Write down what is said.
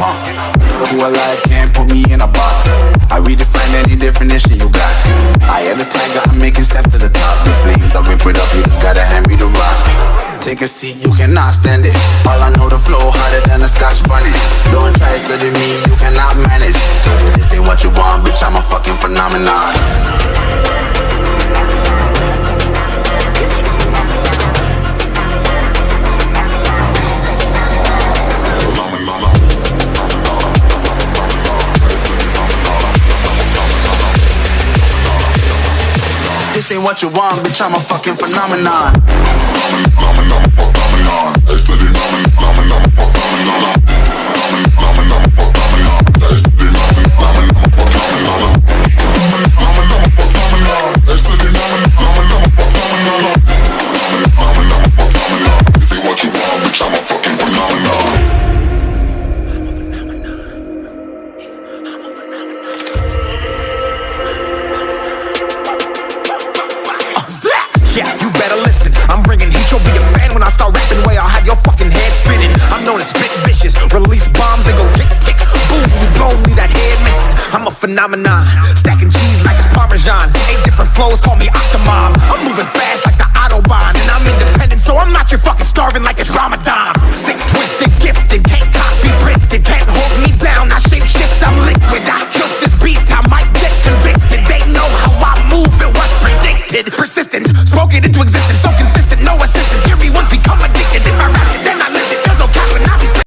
alive, can't put me in a box. I redefine any definition you got. I am the tiger, I'm making steps to the top. The flames, I whip it up, you just gotta hand me the rock. Take a seat, you cannot stand it. All I know, the flow harder than a scotch bonnet. Don't try study me, you cannot manage. This ain't what you want, bitch, I'm a fucking phenomenon. Ain't what you want, bitch, I'm a fucking phenomenon. This yeah, you better listen. I'm bringing heat, you'll be a fan when I start rapping. Way I'll have your fucking head spinning. I'm known as spit vicious, release bombs and go tick tick. Boom, you blown me that head missing I'm a phenomenon, stacking cheese like it's Parmesan. Eight different flows, call me Octomom. I'm moving fast like spoke it into existence. So